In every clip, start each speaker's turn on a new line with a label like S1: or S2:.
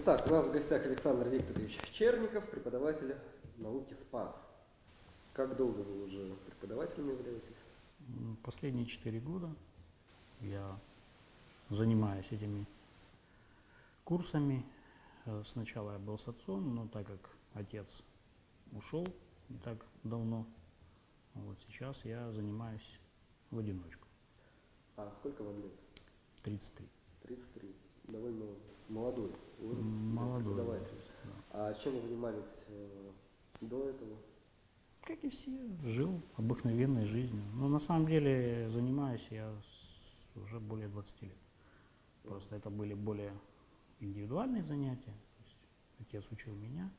S1: Итак, у нас в гостях Александр Викторович Черников, преподаватель науки СПАС. Как долго вы уже преподавателем являетесь?
S2: Последние четыре года я занимаюсь этими курсами. Э, Сначала я был с отцом, но так как отец ушел не так давно, вот сейчас я занимаюсь в одиночку.
S1: А сколько вам лет?
S2: 33.
S1: 33. Довольно молодой возраст
S2: Молодой. возраст, да.
S1: А чем вы занимались э, до этого?
S2: Как и все, жил обыкновенной жизнью. Но на самом деле занимаюсь я с- уже более 20 лет. Просто это были более индивидуальные занятия. То есть отец учил меня,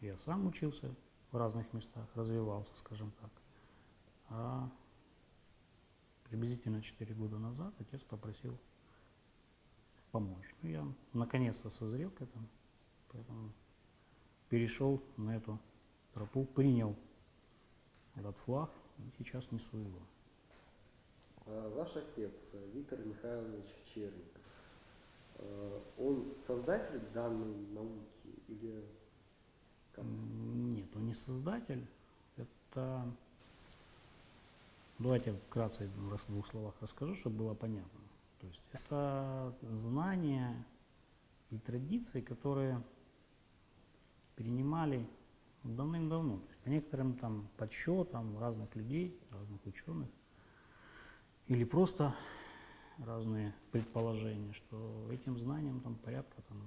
S2: я сам учился в разных местах, развивался, скажем так. А приблизительно 4 года назад отец попросил помочь. Ну, я наконец-то созрел к этому, поэтому перешел на эту тропу, принял этот флаг и сейчас несу его.
S1: А Ваш отец Виктор Михайлович Черников, э, он создатель данной науки или как?
S2: Нет, он не создатель. Это... Давайте вкратце в двух словах расскажу, чтобы было понятно. То есть это знания и традиции, которые перенимали давным-давно. По некоторым там подсчетам разных людей, разных ученых, или просто разные предположения, что этим знаниям там порядка там,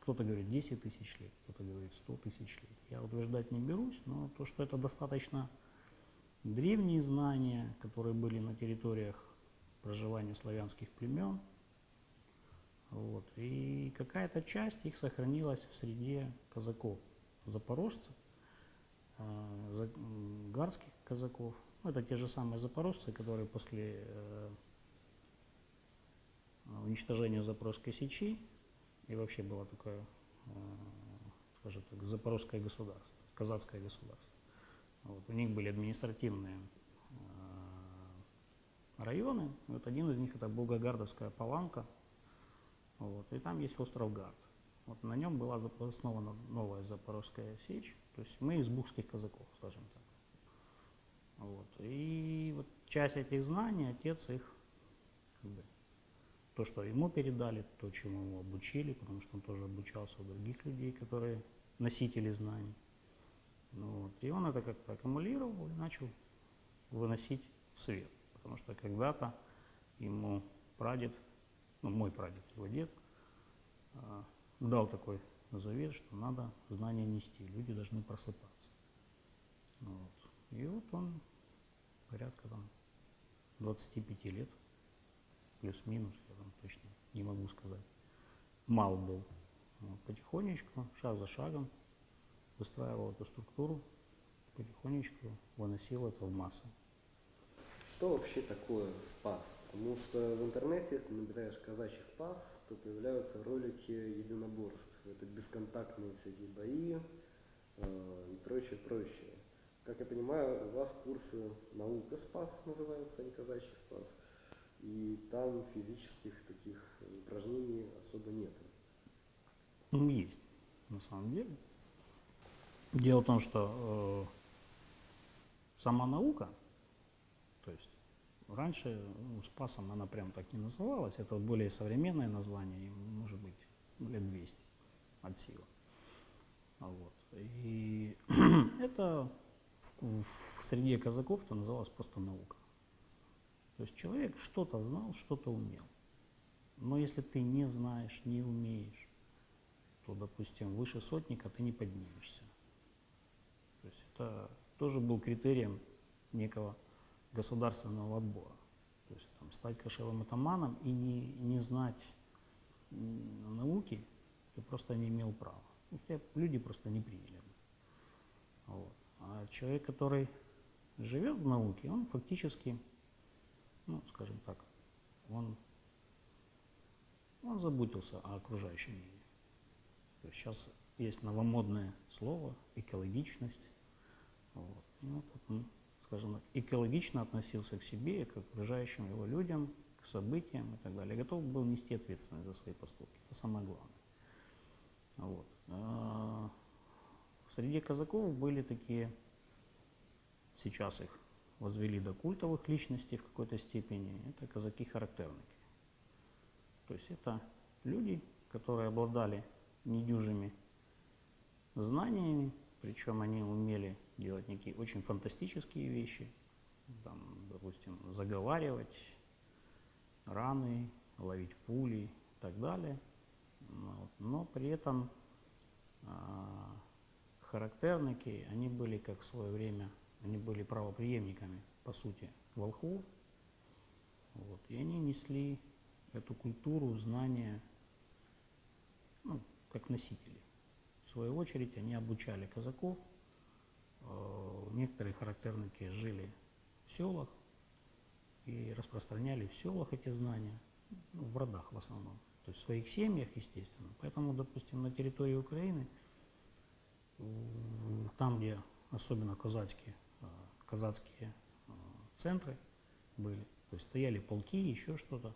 S2: кто-то говорит 10 тысяч лет, кто-то говорит 100 тысяч лет. Я утверждать не берусь, но то, что это достаточно древние знания, которые были на территориях проживания славянских племен, вот, и какая-то часть их сохранилась в среде казаков, запорожцев, э, гарских казаков. Ну, это те же самые запорожцы, которые после э, уничтожения Запорожской сечи и вообще было такое, э, скажем так, запорожское государство, казацкое государство. Вот, у них были административные районы. Вот один из них это Волгогардовская паланка. Вот, и там есть остров Гард. Вот на нем была основана новая Запорожская сечь. То есть мы из бухских казаков, скажем так. Вот. И вот часть этих знаний отец их как бы, то, что ему передали, то, чему его обучили, потому что он тоже обучался у других людей, которые носители знаний. Вот. И он это как-то аккумулировал и начал выносить в свет. Потому что когда-то ему прадед, ну мой прадед, его дед, а, дал такой завет, что надо знания нести, люди должны просыпаться. Вот. И вот он порядка там 25 лет, плюс-минус, я там точно не могу сказать, мал был. Вот. Потихонечку, шаг за шагом выстраивал эту структуру, потихонечку выносил это в массы.
S1: Что вообще такое спас? Потому что в интернете, если набираешь казачий спас, то появляются ролики единоборств. Это бесконтактные всякие бои э, и прочее, прочее. Как я понимаю, у вас курсы наука спас называются, а не казачий спас. И там физических таких упражнений особо нет.
S2: Ну, есть, на самом деле. Дело в том, что э, сама наука, раньше ну, спасом она прям так не называлась, это более современное название, может быть, лет 200 от силы. Вот. И это в, в среде казаков это называлось просто наука. То есть человек что-то знал, что-то умел. Но если ты не знаешь, не умеешь, то, допустим, выше сотника ты не поднимешься. То есть это тоже был критерием некого государственного отбора. То есть там, стать кошевым атаманом и не, не знать науки ты просто не имел права. То есть тебя люди просто не приняли. Вот. А человек, который живет в науке, он фактически, ну, скажем так, он, он заботился о окружающем мире. То есть сейчас есть новомодное слово экологичность. Вот. И вот он, скажем так, экологично относился к себе, к окружающим его людям, к событиям и так далее. Готов был нести ответственность за свои поступки. Это самое главное. Вот. А, Среди казаков были такие, сейчас их возвели до культовых личностей в какой-то степени, это казаки-характерники. То есть это люди, которые обладали недюжими знаниями, причем они умели делать некие очень фантастические вещи, там, допустим, заговаривать раны, ловить пули и так далее. Ну вот. Но при этом а, характерники, они были, как в свое время, они были правоприемниками, по сути, волхвов. Вот. И они несли эту культуру, знания, ну, как носители. В свою очередь, они обучали казаков. Э, Некоторые характерники жили в селах и распространяли в селах эти знания, ну, в родах в основном, то есть в своих семьях, естественно. Поэтому, допустим, на территории Украины, там, где особенно казацкие, э, казацкие э, центры были, то есть стояли полки, еще что-то,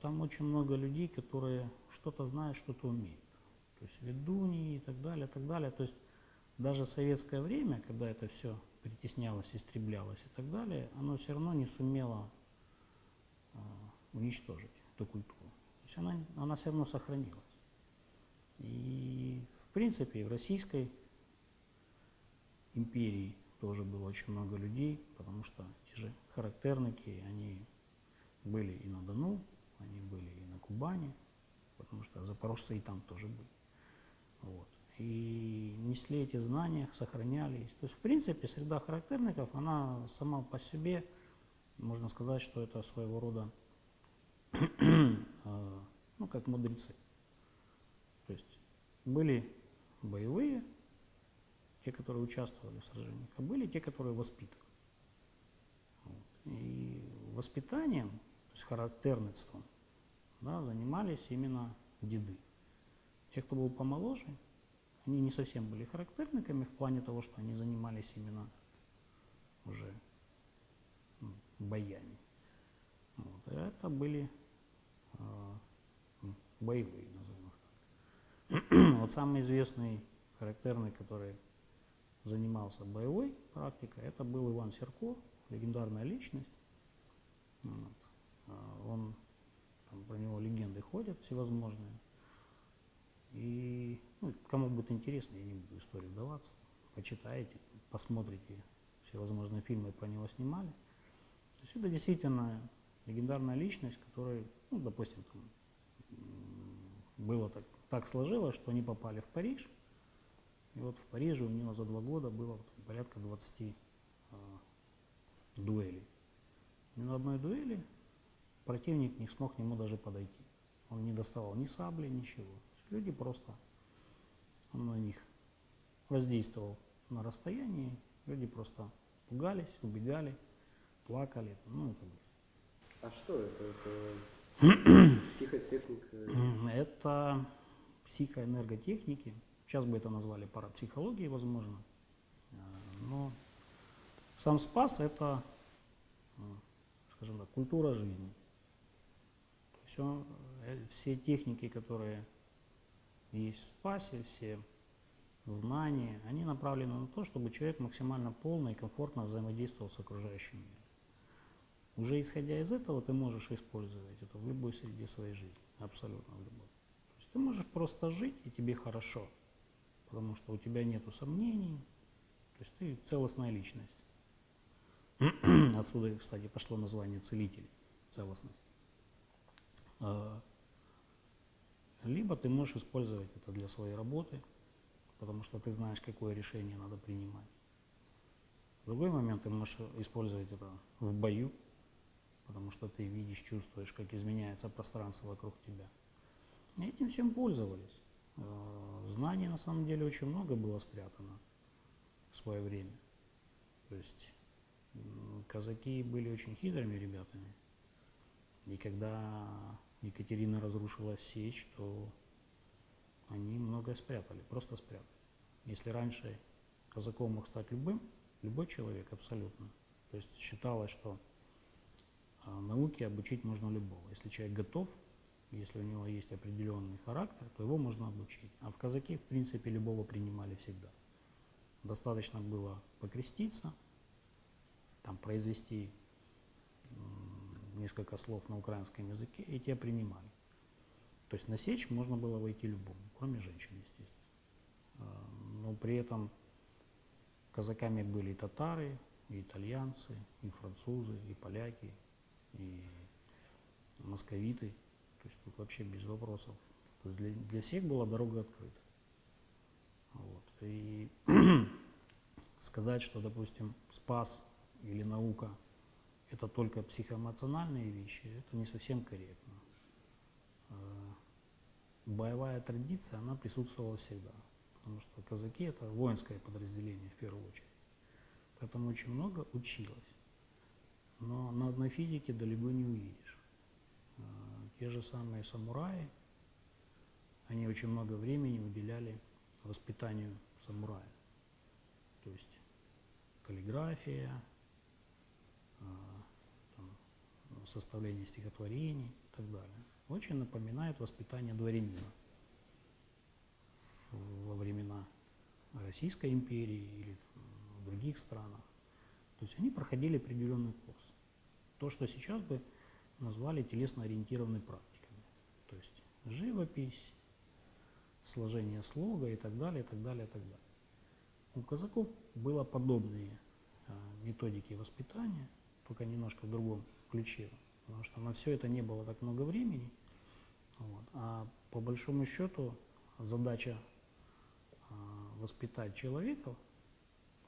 S2: там очень много людей, которые что-то знают, что-то умеют. То есть ведуньи и так далее, так далее. То есть даже советское время, когда это все притеснялось, истреблялось и так далее, оно все равно не сумело э, уничтожить эту культуру. То есть она, она все равно сохранилась. И в принципе в Российской империи тоже было очень много людей, потому что те же характерники, они были и на Дону, они были и на Кубани, потому что запорожцы и там тоже были. Вот. И несли эти знания, сохранялись. То есть, в принципе, среда характерников, она сама по себе, можно сказать, что это своего рода, э, ну, как мудрецы. То есть были боевые, те, которые участвовали в сражениях, а были те, которые воспитывали. И воспитанием, то есть характерництвом, да, занимались именно деды. Те, кто был помоложе, они не совсем были характерниками в плане того, что они занимались именно уже боями. Вот. Это были э, боевые, назовем их так. вот самый известный характерный, который занимался боевой практикой, это был Иван Серко, легендарная личность. Вот. А Он, там, про него легенды ходят всевозможные. И ну, кому будет интересно, я не буду историю вдаваться, почитаете, посмотрите, всевозможные фильмы про него снимали. То есть это действительно легендарная личность, которая, ну, допустим, там, было так, так сложилось, что они попали в Париж, и вот в Париже у него за два года было порядка 20 а, дуэлей. Ни на одной дуэли противник не смог к нему даже подойти. Он не доставал ни сабли, ничего. Люди просто, он на них воздействовал на расстоянии, люди просто пугались, убегали, плакали, ну и так далее.
S1: А что это? Это психотехника?
S2: Это психоэнерготехники. Сейчас бы это назвали парапсихологией, возможно. А, Но сам спас – это, м, скажем так, культура жизни. Он, э, все техники, которые есть в спасе, все знания, они направлены на то, чтобы человек максимально полно и комфортно взаимодействовал с окружающим миром. Уже исходя из этого, ты можешь использовать это в любой среде своей жизни, абсолютно в любой. То есть ты можешь просто жить, и тебе хорошо, потому что у тебя нет сомнений, то есть ты целостная личность. Отсюда, кстати, пошло название целитель, целостность. Либо ты можешь использовать это для своей работы, потому что ты знаешь, какое решение надо принимать. В другой момент ты можешь использовать это в бою, потому что ты видишь, чувствуешь, как изменяется пространство вокруг тебя. И этим всем пользовались. Э, Знаний на самом деле очень много было спрятано в свое время. То есть казаки были очень хитрыми ребятами. И когда Екатерина разрушила сечь, то они многое спрятали, просто спрятали. Если раньше казаком мог стать любым, любой человек абсолютно. То есть считалось, что а, науке обучить можно любого. Если человек готов, если у него есть определенный характер, то его можно обучить. А в казаки, в принципе, любого принимали всегда. Достаточно было покреститься, там произвести несколько слов на украинском языке, и тебя принимали. То есть на сечь можно было войти любому, кроме женщин, естественно. А, Но при этом казаками были и татары, и итальянцы, и французы, и поляки, и московиты. То есть тут вообще без вопросов. То есть для, для всех была дорога открыта. Вот. И сказать, что, допустим, спас или наука это только психоэмоциональные вещи, это не совсем корректно. Э, Боевая традиция, она присутствовала всегда, потому что казаки это воинское подразделение в первую очередь. Поэтому очень много училось. Но на одной физике далеко не увидишь. Э, Те же самые самураи, они очень много времени уделяли воспитанию самурая. То есть каллиграфия, ну, составление стихотворений и так далее. Очень напоминает воспитание дворянина во времена Российской империи или в других странах. То есть они проходили определенный курс. То, что сейчас бы назвали телесно-ориентированной практиками. То есть живопись, сложение слога и так далее, и так далее, и так далее. У казаков было подобные а, методики воспитания, только немножко в другом ключе, потому что на все это не было так много времени. Вот. А по большому счету задача а, воспитать человека,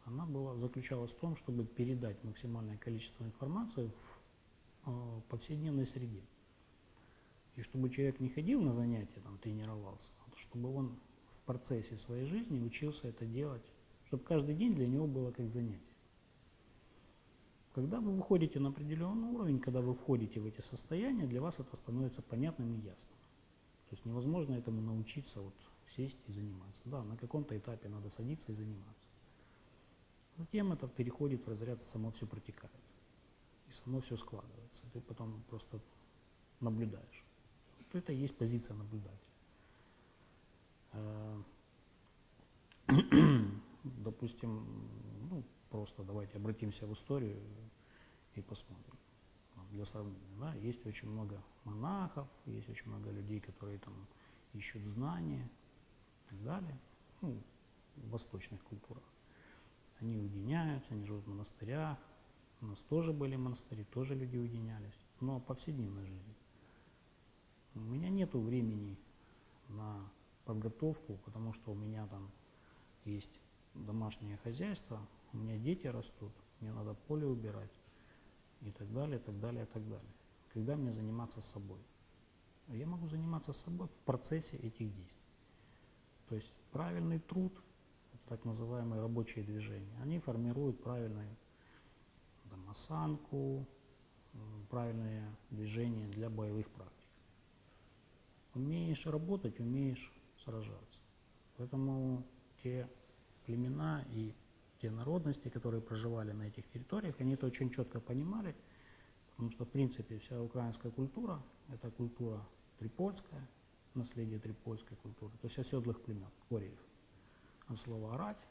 S2: она была, заключалась в том, чтобы передать максимальное количество информации в а, повседневной среде. И чтобы человек не ходил на занятия, там, тренировался, а чтобы он в процессе своей жизни учился это делать, чтобы каждый день для него было как занятие. Когда вы выходите на определенный уровень, когда вы входите в эти состояния, для вас это становится понятным и ясным. То есть невозможно этому научиться вот сесть и заниматься. Да, на каком-то этапе надо садиться и заниматься. Затем это переходит в разряд само все протекает. И само все складывается. Ты потом просто наблюдаешь. Вот это и есть позиция наблюдателя. Э, Допустим, просто давайте обратимся в историю и посмотрим. Для сравнения, да, есть очень много монахов, есть очень много людей, которые там ищут знания и так далее, ну, в восточных культурах. Они уединяются, они живут в монастырях. У нас тоже были монастыри, тоже люди уединялись, но повседневной жизни. У меня нет времени на подготовку, потому что у меня там есть домашнее хозяйство, у меня дети растут, мне надо поле убирать и так далее, и так далее, и так далее. Когда мне заниматься собой? Я могу заниматься собой в процессе этих действий. То есть правильный труд, так называемые рабочие движения, они формируют правильную там, осанку, правильные движения для боевых практик. Умеешь работать, умеешь сражаться. Поэтому те племена и те народности, которые проживали на этих территориях, они это очень четко понимали, потому что, в принципе, вся украинская культура – это культура трипольская, наследие трипольской культуры, то есть оседлых племен, кореев. От слова «орать»,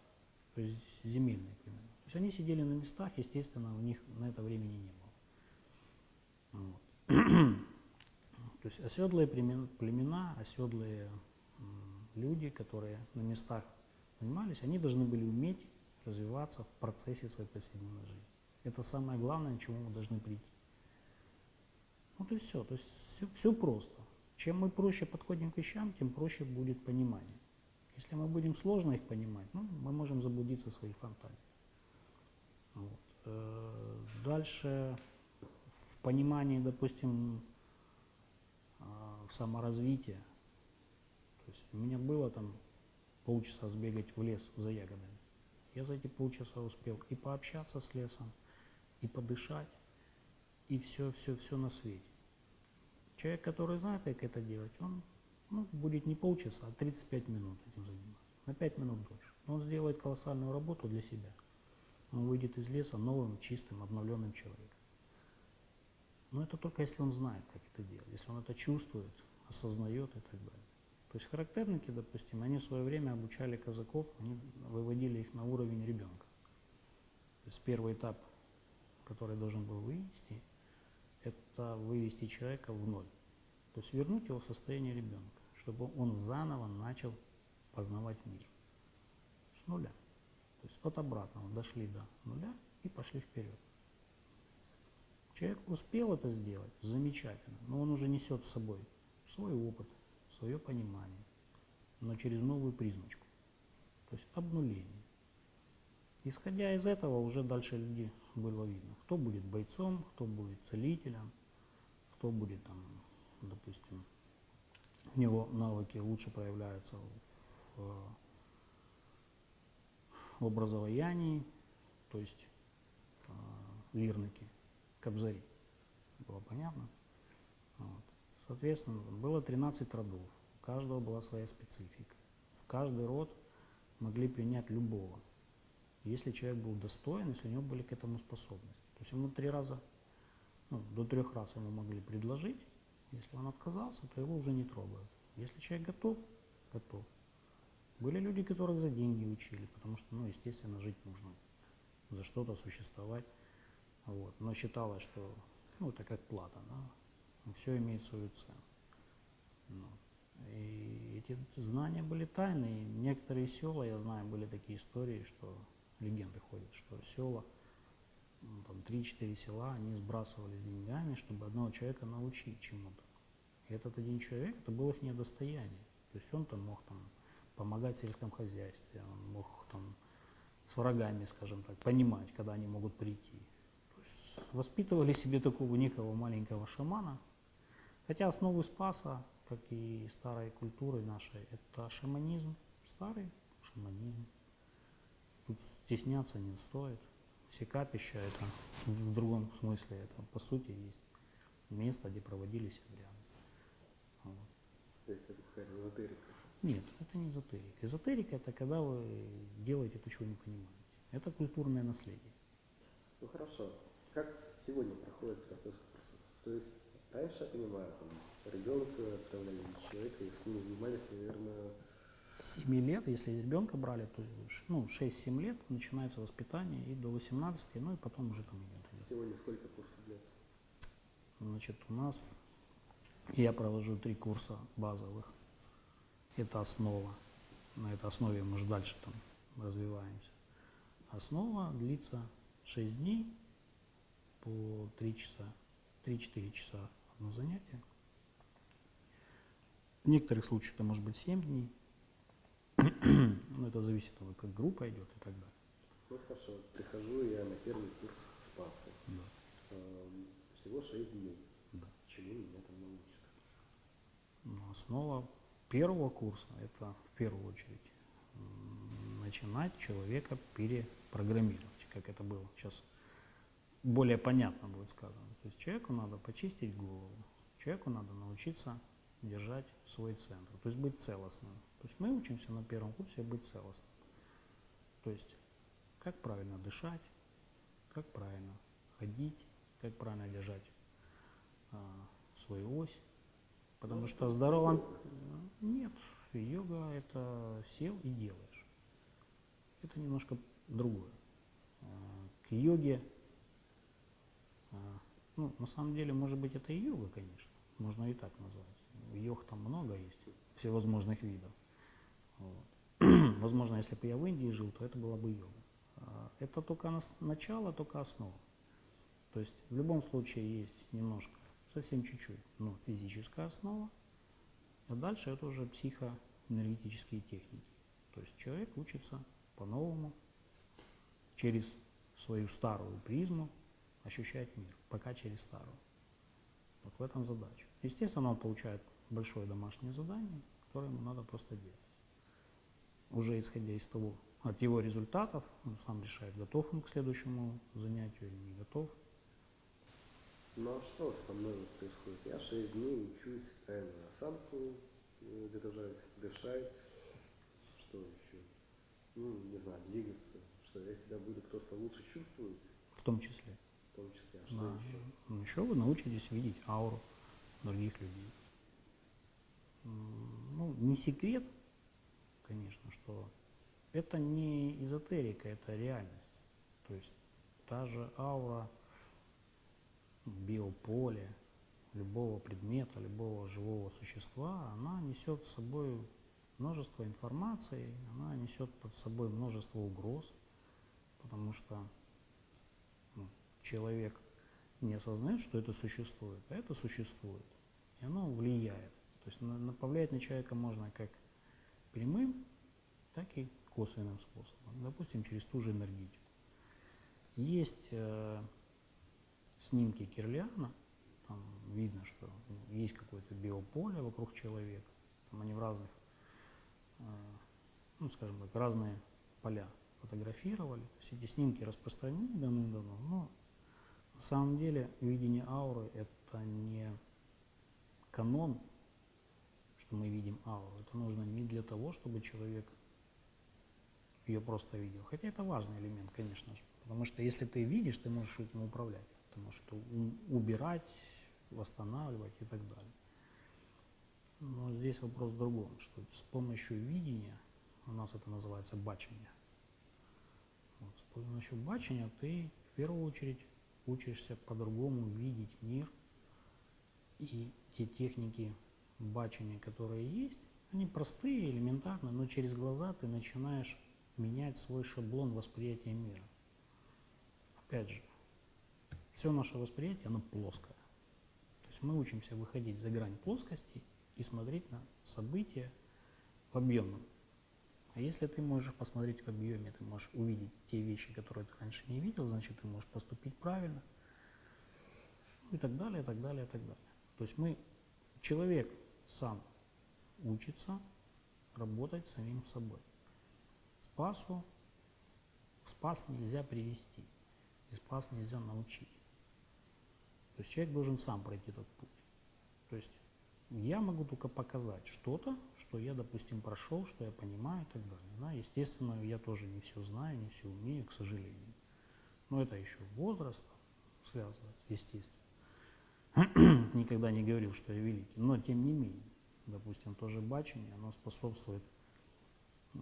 S2: то есть земельные племена. То есть они сидели на местах, естественно, у них на это времени не было. Вот. То есть оседлые племен- племена, оседлые люди, которые на местах занимались, они должны были уметь развиваться в процессе своей повседневной жизни. Это самое главное, к чему мы должны прийти. Вот и все. То есть все, просто. Чем мы проще подходим к вещам, тем проще будет понимание. Если мы будем сложно их понимать, ну, мы можем заблудиться в своих фантазиях. Вот. Э, Дальше в понимании, допустим, а, в саморазвитии. То есть у меня было там полчаса сбегать в лес за ягодами. Я за эти полчаса успел и пообщаться с лесом, и подышать, и все, все, все на свете. Человек, который знает, как это делать, он ну, будет не полчаса, а 35 минут этим заниматься. На 5 минут дольше. Но он сделает колоссальную работу для себя. Он выйдет из леса новым, чистым, обновленным человеком. Но это только если он знает, как это делать. Если он это чувствует, осознает и так далее. То есть характерники, допустим, они в свое время обучали казаков, они выводили их на уровень ребенка. То есть первый этап, который должен был вывести, это вывести человека в ноль. То есть вернуть его в состояние ребенка, чтобы он заново начал познавать мир. С нуля. То есть от обратного дошли до нуля и пошли вперед. Человек успел это сделать, замечательно, но он уже несет с собой свой опыт, свое понимание, но через новую призмочку. То есть обнуление. Исходя из этого, уже дальше люди было видно, кто будет бойцом, кто будет целителем, кто будет там, допустим, у него навыки лучше проявляются в, в образовании, то есть э, лирники, кобзари. Было понятно? Соответственно, было 13 родов, у каждого была своя специфика. В каждый род могли принять любого, если человек был достоин, если у него были к этому способности. То есть ему три раза, ну, до трех раз ему могли предложить, если он отказался, то его уже не трогают. Если человек готов, готов. Были люди, которых за деньги учили, потому что, ну, естественно, жить нужно, за что-то существовать. Вот. Но считалось, что ну, это как плата, да? Все имеет свою цену. Ну. И эти знания были тайны. И некоторые села, я знаю, были такие истории, что легенды ходят, что села, ну, там 3-4 села, они сбрасывались деньгами, чтобы одного человека научить чему-то. И этот один человек, это было их недостояние. То есть он там мог там, помогать в сельском хозяйстве, он мог там с врагами, скажем так, понимать, когда они могут прийти. Воспитывали себе такого некого маленького шамана. Хотя основы спаса, как и старой культуры нашей, это шаманизм, старый шаманизм. Тут стесняться не стоит. Все капища это в другом смысле, это по сути есть место, где проводились обряды. Вот.
S1: То есть это какая-то эзотерика.
S2: Нет, это не эзотерика. Эзотерика это когда вы делаете то, чего не понимаете. Это культурное наследие.
S1: Ну хорошо. Как сегодня проходит процесс курса? То есть раньше, я понимаю, там, ребенка отправляли человека, и с ним занимались, наверное,
S2: С 7 лет, если ребенка брали, то ну, 6-7 лет начинается воспитание и до 18, ну и потом уже там идет.
S1: сегодня сколько курсов длится?
S2: Значит, у нас я провожу три курса базовых. Это основа. На этой основе мы же дальше там развиваемся. Основа длится 6 дней по 3 часа, 3-4 часа одно занятие. В некоторых случаях это может быть 7 дней. Но это зависит от того, как группа идет и так далее.
S1: Ну хорошо, прихожу я на первый курс спаса.
S2: Да.
S1: Эм, Всего 6 дней.
S2: Да.
S1: Чему меня там научат?
S2: Но основа первого курса – это в первую очередь начинать человека перепрограммировать, как это было сейчас более понятно будет сказано. То есть человеку надо почистить голову, человеку надо научиться держать свой центр, то есть быть целостным. То есть мы учимся на первом курсе быть целостным. То есть как правильно дышать, как правильно ходить, как правильно держать а, свою ось. Потому
S1: Ну,
S2: что в здоровом... Нет, йога это сел и делаешь. Это немножко другое. А, К йоге, ну, на самом деле, может быть, это и йога, конечно. Можно и так назвать. Йог там много есть, всевозможных видов. Вот. Возможно, если бы я в Индии жил, то это была бы йога. А, Это только начало, только основа. То есть в любом случае есть немножко, совсем чуть-чуть, но физическая основа, а дальше это уже психоэнергетические техники. То есть человек учится по-новому, через свою старую призму ощущать мир, пока через старую. Вот в этом задача. Естественно, он получает большое домашнее задание, которое ему надо просто делать. Уже исходя из того, от его результатов, он сам решает, готов он к следующему занятию или не готов.
S1: Ну а что со мной происходит? Я 6 дней учусь правильно осанку э, держать, дышать, что еще? Ну, не знаю, двигаться. Что я себя буду просто лучше чувствовать,
S2: В том числе.
S1: Том числе. А что
S2: Да.
S1: еще?
S2: Ну, еще вы научитесь видеть ауру других людей. ну, не секрет, конечно, что это не эзотерика, это реальность. То есть та же аура, биополе любого предмета, любого живого существа, она несет с собой множество информации, она несет под собой множество угроз, потому что человек не осознает, что это существует, а это существует, и оно влияет. То есть на- на- человека можно как прямым, так и косвенным способом, допустим, через ту же энергетику. Есть э, снимки Кирлиана, там видно, что ну, есть какое-то биополе вокруг человека, там они в разных, э, ну, скажем так, разные поля фотографировали. То есть эти снимки распространены давным-давно, но на самом деле видение ауры это не канон, что мы видим ауру. Это нужно не для того, чтобы человек ее просто видел. Хотя это важный элемент, конечно же. Потому что если ты видишь, ты можешь этим управлять. Ты можешь это убирать, восстанавливать и так далее. Но здесь вопрос в другом, что с помощью видения, у нас это называется бачение, вот, с помощью бачения ты в первую очередь учишься по-другому видеть мир, и те техники бачения, которые есть, они простые, элементарные, но через глаза ты начинаешь менять свой шаблон восприятия мира. Опять же, все наше восприятие, оно плоское. То есть мы учимся выходить за грань плоскости и смотреть на события в объемном. А если ты можешь посмотреть в объеме, ты можешь увидеть те вещи, которые ты раньше не видел, значит ты можешь поступить правильно. Ну И так далее, и так далее, и так далее. То есть мы, человек сам учится работать самим собой. Спасу, спас нельзя привести, и спас нельзя научить. То есть человек должен сам пройти этот путь. То есть я могу только показать что-то, что я, допустим, прошел, что я понимаю и так далее. Да, естественно, я тоже не все знаю, не все умею, к сожалению. Но это еще возраст связывается, естественно. Никогда не говорил, что я великий. Но тем не менее, допустим, тоже бачение, оно способствует, э,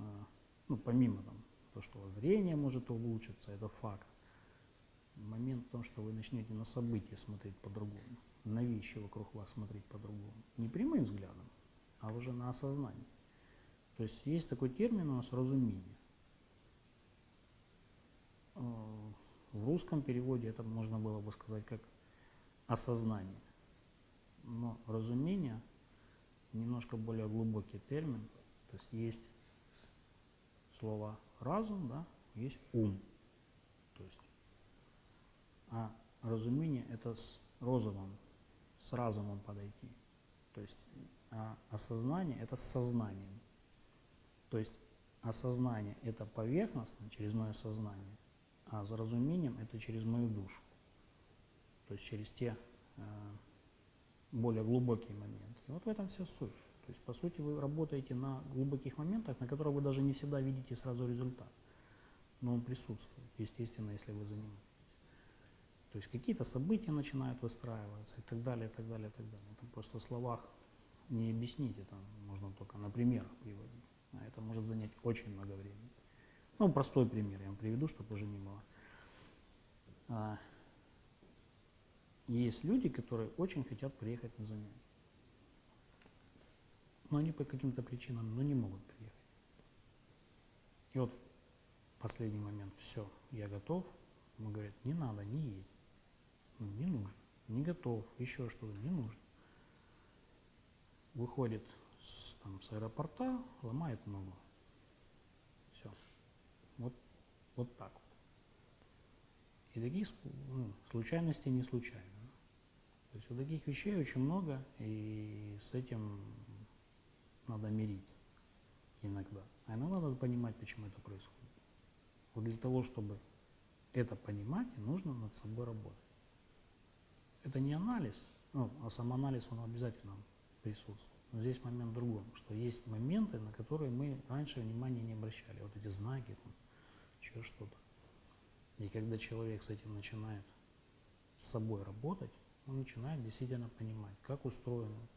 S2: ну, помимо там, то, что зрение может улучшиться, это факт. Момент в том, что вы начнете на события смотреть по-другому, на вещи вокруг вас смотреть по-другому. Не прямым взглядом, а уже на осознание. То есть есть такой термин у нас разумение. Э, В русском переводе это можно было бы сказать как осознание. Но разумение немножко более глубокий термин. То есть есть слово разум, да, есть ум. То есть, а разумение это с розумом, с разумом подойти. То есть а осознание это с сознанием. То есть осознание это поверхностно, через мое сознание, а за разумением это через мою душу. То есть через те э, более глубокие моменты. И вот в этом вся суть. То есть, по сути, вы работаете на глубоких моментах, на которых вы даже не всегда видите сразу результат. Но он присутствует, естественно, если вы занимаетесь. То есть какие-то события начинают выстраиваться и так далее, и так далее, и так далее. Это просто в словах не объяснить, это можно только на примерах приводить. А это может занять очень много времени. Ну, простой пример я вам приведу, чтобы уже не было. А, есть люди, которые очень хотят приехать на занятия. Но они по каким-то причинам ну, не могут приехать. И вот в последний момент, все, я готов. Ему говорят, не надо, не едь. Не нужно, не готов, еще что-то, не нужно. Выходит с, там, с аэропорта, ломает ногу. Все. Вот, вот так вот. И таких ск- ну, случайностей не случайно. То есть вот таких вещей очень много, и с этим надо мириться иногда. А иногда надо понимать, почему это происходит. Вот для того, чтобы это понимать, нужно над собой работать. Это не анализ, ну, а самоанализ, он обязательно присутствует. Но здесь момент в другом, что есть моменты, на которые мы раньше внимания не обращали. Вот эти знаки, там, еще что-то. И когда человек с этим начинает с собой работать, он начинает действительно понимать, как устроена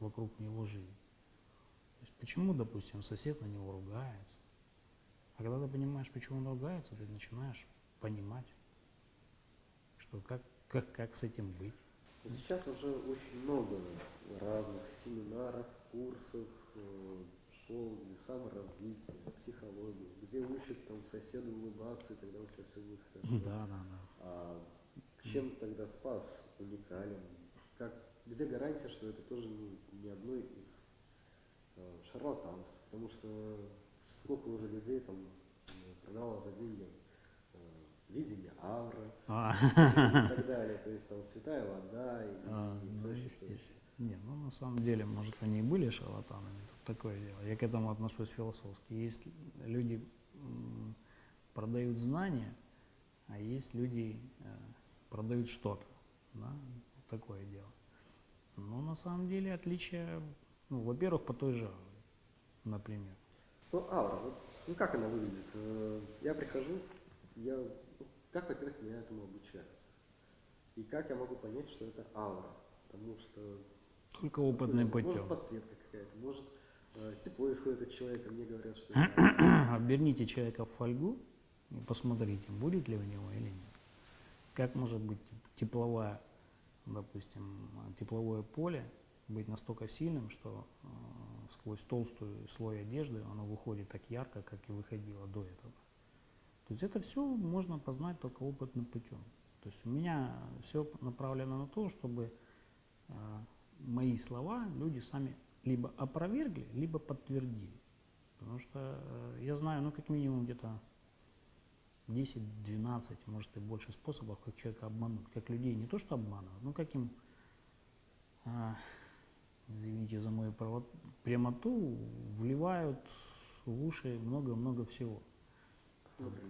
S2: вокруг него жизнь. есть почему, допустим, сосед на него ругается. А когда ты понимаешь, почему он ругается, ты начинаешь понимать, что как, как, как с этим быть.
S1: Сейчас уже очень много разных семинаров, курсов, э, школ, где саморазвитие, психологии, где учат там соседу улыбаться, и тогда у тебя все будет хорошо.
S2: Да, да, да.
S1: А чем тогда спас уникален? Как, где гарантия, что это тоже не, не одно из э, шарлатанств? Потому что сколько уже людей там э, продавало за деньги видение ауры
S2: А,
S1: и так далее. То есть там святая вода и,
S2: а,
S1: и
S2: ну, естественно. Не, ну на самом деле, может, они и были шарлатанами, тут такое дело. Я к этому отношусь философски. Есть люди продают знания, а есть люди э, продают что-то. Да? Такое дело. Но на самом деле отличие, ну, во-первых, по той же ауре, например.
S1: Ну, аура, вот, ну как она выглядит? Э, Я прихожу, я, как, во-первых, меня этому обучают? И как я могу понять, что это аура? Потому что
S2: Только опытным
S1: Может
S2: путем.
S1: подсветка какая-то, может э, тепло исходит от человека, мне говорят, что
S2: Оберните человека в фольгу и посмотрите, будет ли у него или нет. Как может быть тепловая, допустим, тепловое поле быть настолько сильным, что э, сквозь толстую слой одежды оно выходит так ярко, как и выходило до этого. То есть это все можно познать только опытным путем. То есть у меня все направлено на то, чтобы э, мои слова люди сами либо опровергли, либо подтвердили. Потому что э, я знаю, ну, как минимум где-то 10-12, может и больше способов, как человека обмануть. Как людей не то что обманывать, но как им, а, извините за мою право- прямоту, вливают в уши много-много всего.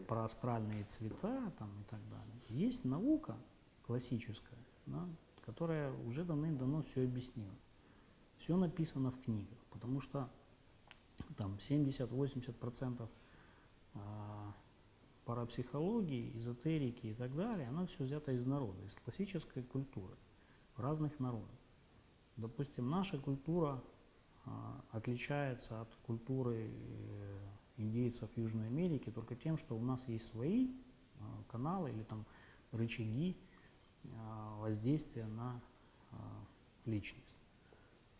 S2: Про астральные цвета там, и так далее. Есть наука классическая, да, которая уже давным-давно все объяснила. Все написано в книгах, потому что там 70-80% а, парапсихологии, эзотерики и так далее, оно все взято из народа, из классической культуры, разных народов. Допустим, наша культура а, отличается от культуры э, индейцев Южной Америки только тем, что у нас есть свои а, каналы или там рычаги а, воздействия на а, личность.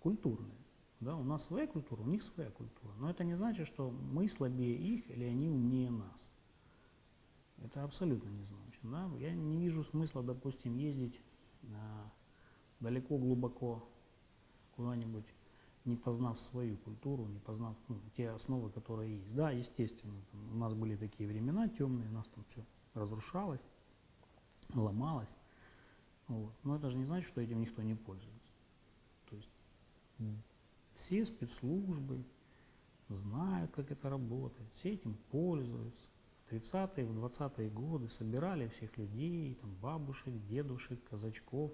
S2: Культурные. Да, у нас своя культура, у них своя культура. Но это не значит, что мы слабее их или они умнее нас. Это абсолютно не значит. Да? Я не вижу смысла, допустим, ездить далеко, глубоко куда-нибудь, не познав свою культуру, не познав ну, те основы, которые есть. Да, естественно, там у нас были такие времена темные, у нас там все разрушалось, ломалось. Вот. Но это же не значит, что этим никто не пользуется. То есть все спецслужбы знают, как это работает, все этим пользуются. В 30-е, в 20-е годы собирали всех людей, там, бабушек, дедушек, казачков,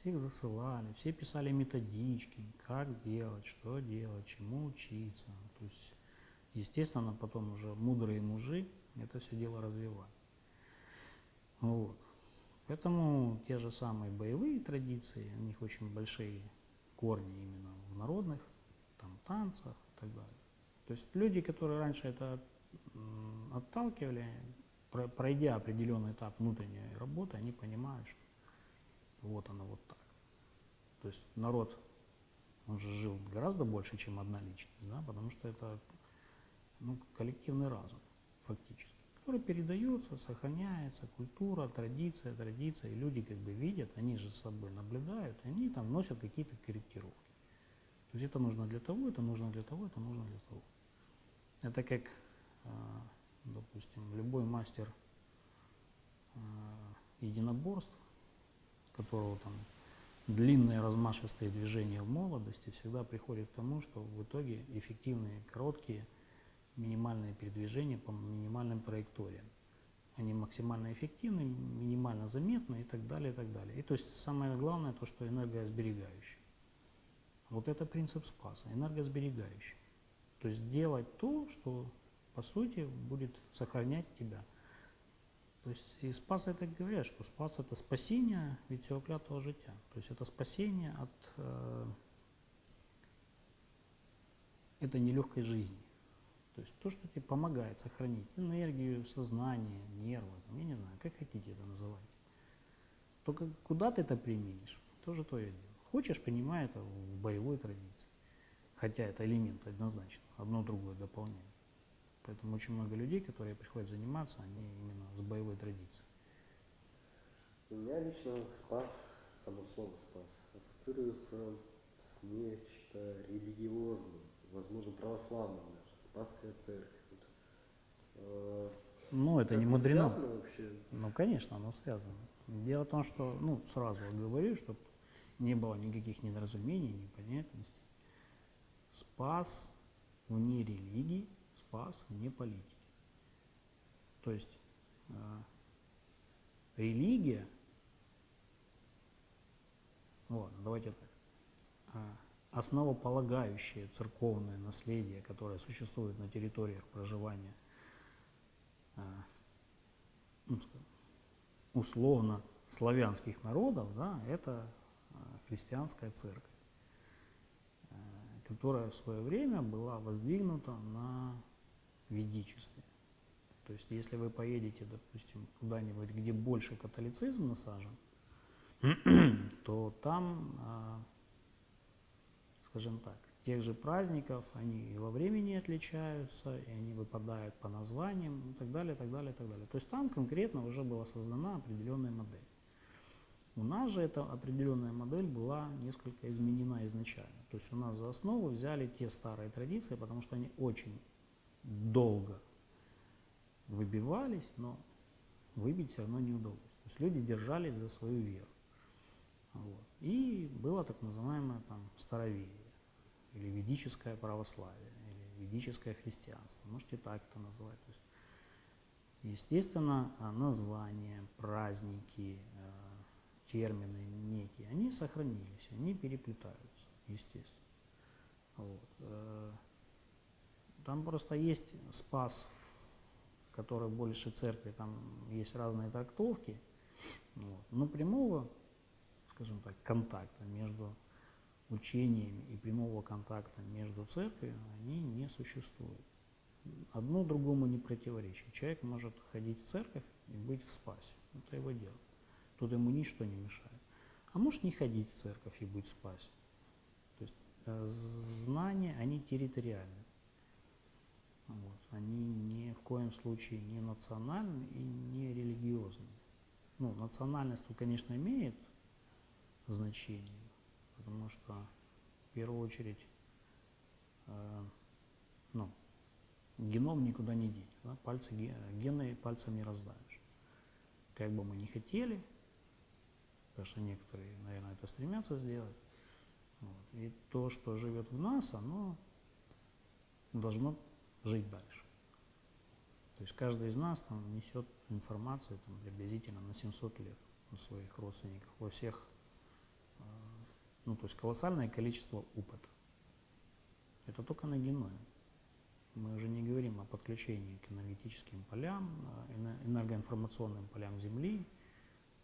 S2: всех засылали, все писали методички, как делать, что делать, чему учиться. То есть, естественно, потом уже мудрые мужи это все дело развивали. Вот. Поэтому те же самые боевые традиции, у них очень большие корни именно в народных там, танцах и так далее. То есть люди, которые раньше это отталкивали, про- пройдя определенный этап внутренней работы, они понимают, что вот оно вот так. То есть народ, он же жил гораздо больше, чем одна личность, да, потому что это ну, коллективный разум, фактически, который передается, сохраняется, культура, традиция, традиция, и люди как бы видят, они же с собой наблюдают, и они там вносят какие-то корректировки. То есть это нужно для того, это нужно для того, это нужно для того. Это как, а, допустим, любой мастер а, единоборств, которого там длинные размашистые движения в молодости всегда приходят к тому, что в итоге эффективные, короткие, минимальные передвижения по минимальным траекториям. Они максимально эффективны, минимально заметны и так далее, и так далее. И то есть самое главное то, что энергосберегающее. Вот это принцип спаса, энергосберегающий. То есть делать то, что по сути будет сохранять тебя. То есть и спас это говорят, что спас это спасение від цього клятого життя. То есть это спасение от э, это нелегкой жизни. То есть то, что тебе помогает сохранить энергию, сознание, нервы, там, я не знаю, как хотите это называть. Только куда ты это применишь, тоже твое дело. Хочешь, принимай это в боевой традиции. Хотя это элемент однозначно, одно другое дополняет. Поэтому очень много людей, которые приходят заниматься, они именно с боевой традицией.
S1: У меня лично спас, само слово спас, ассоциируется с нечто религиозным, возможно, православным даже, Спасская церковь. Э,
S2: Ну, это
S1: как
S2: не мудрено.
S1: вообще?
S2: Ну, конечно, оно связано. Дело в том, что, ну, сразу говорю, чтобы не было никаких недоразумений, непонятностей. Спас вне религии, спас вне политики. То есть э, религия, вот, давайте так, а, основополагающее церковное наследие, которое существует на территориях проживания скажем, условно славянских народов, да, это христианская церковь, э, которая в свое время была воздвигнута на ведичестве. То есть, если вы поедете, допустим, куда-нибудь, где больше католицизм насажен, то там, а, скажем так, тех же праздников, они и во времени отличаются, и они выпадают по названиям и так далее, так далее, так далее. То есть там конкретно уже была создана определенная модель. У нас же эта определенная модель была несколько изменена изначально. То есть у нас за основу взяли те старые традиции, потому что они очень долго выбивались, но выбить все равно не удалось. То есть люди держались за свою веру. Вот. И было так называемое там староверие, или ведическое православие, или ведическое христианство. Можете так это назвать. То есть, естественно, а, названия, праздники, э, термины некие, они сохранились, они переплетаются, естественно. Вот. Там просто есть спас, который больше церкви, там есть разные трактовки, вот. но прямого, скажем так, контакта между учениями и прямого контакта между церковью, они не существуют. Одно другому не противоречит. Человек может ходить в церковь и быть в спасе. Это его дело. Тут ему ничто не мешает. А может не ходить в церковь и быть в спасе. То есть э, знания, они территориальны. Вот. Они ни в коем случае не национальны и не религиозны. Ну, национальность тут, конечно, имеет значение, потому что в первую очередь э, ну, геном никуда не деть, да? пальцы, ге- гены пальцем не раздавишь. Как бы мы ни хотели, потому что некоторые, наверное, это стремятся сделать, вот. и то, что живет в нас, оно должно жить дальше. То есть каждый из нас там несет информацию там, приблизительно на 700 лет у своих родственников, во всех, э, ну то есть колоссальное количество опыта. Это только на геноме. Мы уже не говорим о подключении к энергетическим полям, э, эне- энергоинформационным полям Земли,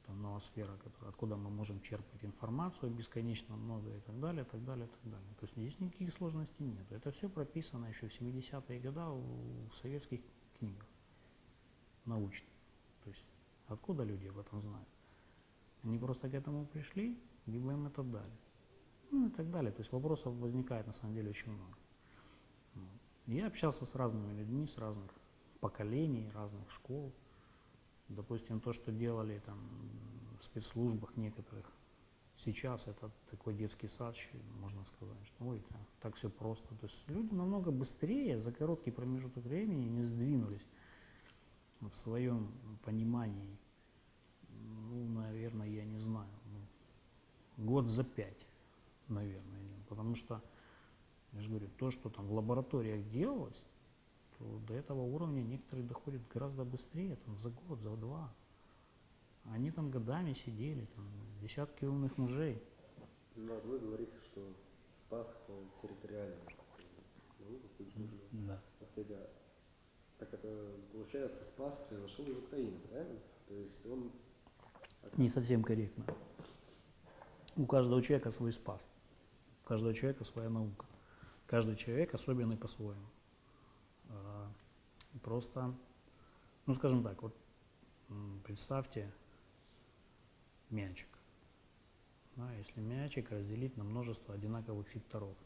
S2: там ноосфера, которая, откуда мы можем черпать информацию бесконечно много и так далее, так далее, так далее. То есть здесь никаких сложностей нет. Это все прописано еще в 70-е годы в, советских книгах научных. То есть откуда люди об этом знают? Они просто к этому пришли, либо им это дали. Ну и так далее. То есть вопросов возникает на самом деле очень много. Я общался с разными людьми, с разных поколений, разных школ. Допустим, то, что делали там в спецслужбах некоторых, сейчас это такой детский сад, можно сказать, что ой, да, так все просто. То есть люди намного быстрее за короткий промежуток времени не сдвинулись в своем понимании. Ну, наверное, я не знаю, ну, год за пять, наверное, потому что, я же говорю, то, что там в лабораториях делалось, то до этого уровня некоторые доходят гораздо быстрее, там, за год, за два. Они там годами сидели, там, десятки умных мужей.
S1: Ну, вот вы говорите, что спас наука, культурная.
S2: Да.
S1: наследие. Так это, получается, спас произошел из Украины, правильно? То есть он...
S2: Не совсем корректно. У каждого человека свой спас. У каждого человека своя наука. Каждый человек особенный по-своему. Просто, ну скажем так, вот представьте мячик. Да, если мячик разделить на множество одинаковых секторов